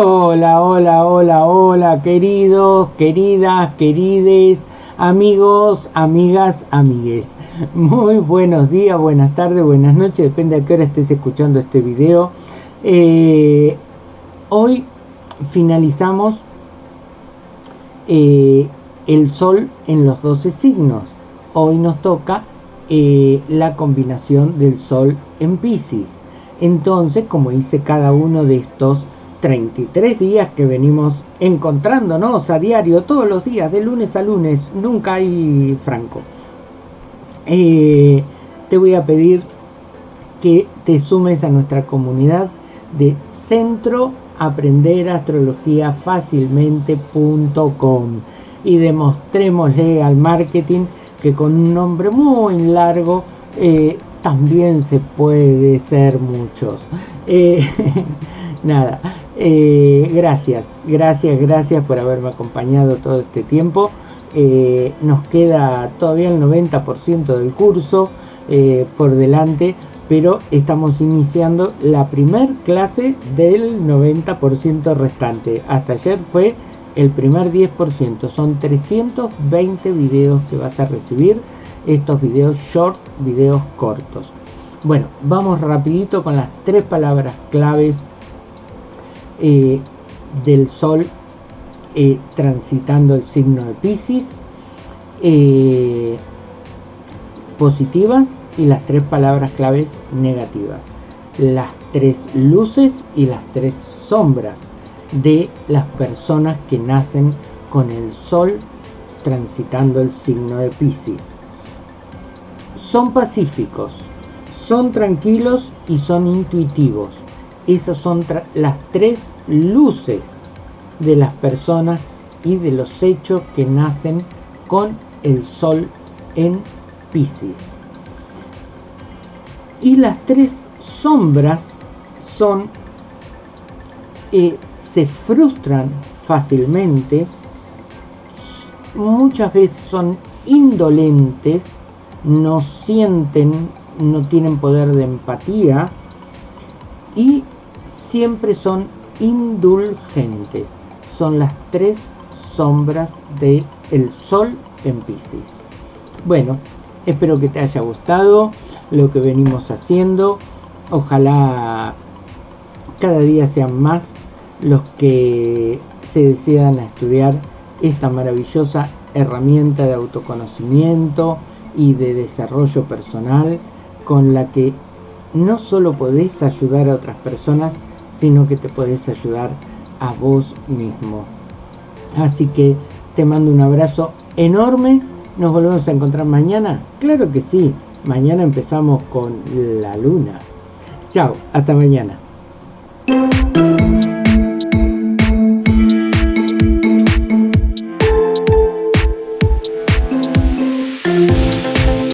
Hola, hola, hola, hola, queridos, queridas, querides, amigos, amigas, amigues. Muy buenos días, buenas tardes, buenas noches, depende de qué hora estés escuchando este video. Eh, hoy finalizamos eh, el sol en los 12 signos. Hoy nos toca eh, la combinación del sol en Pisces. Entonces, como dice cada uno de estos 33 días que venimos encontrándonos a diario, todos los días, de lunes a lunes, nunca hay franco. Eh, te voy a pedir que te sumes a nuestra comunidad de Centro Aprender Astrología Fácilmente.com y demostrémosle al marketing que con un nombre muy largo eh, también se puede ser muchos. Eh, nada, eh, gracias, gracias, gracias por haberme acompañado todo este tiempo. Eh, nos queda todavía el 90% del curso por delante, pero estamos iniciando la primer clase del 90% restante. Hasta ayer fue el primer 10%, son 320 videos que vas a recibir estos videos short, videos cortos. Bueno, vamos rapidito con las tres palabras claves eh, del Sol eh, transitando el signo de Pisces, eh, positivas y las tres palabras claves negativas. Las tres luces y las tres sombras de las personas que nacen con el Sol transitando el signo de Pisces son pacíficos, son tranquilos y son intuitivos. Esas son las tres luces de las personas y de los hechos que nacen con el sol en Pisces. Y las tres sombras son, eh, se frustran fácilmente, muchas veces son indolentes, no sienten, no tienen poder de empatía y siempre son indulgentes. Son las tres sombras del el sol en Pisces. Bueno, espero que te haya gustado lo que venimos haciendo. Ojalá cada día sean más los que se decidan a estudiar esta maravillosa herramienta de autoconocimiento, y de desarrollo personal con la que no solo podés ayudar a otras personas, sino que te podés ayudar a vos mismo. Así que te mando un abrazo enorme. Nos volvemos a encontrar mañana. Claro que sí. Mañana empezamos con la luna. Chao, hasta mañana.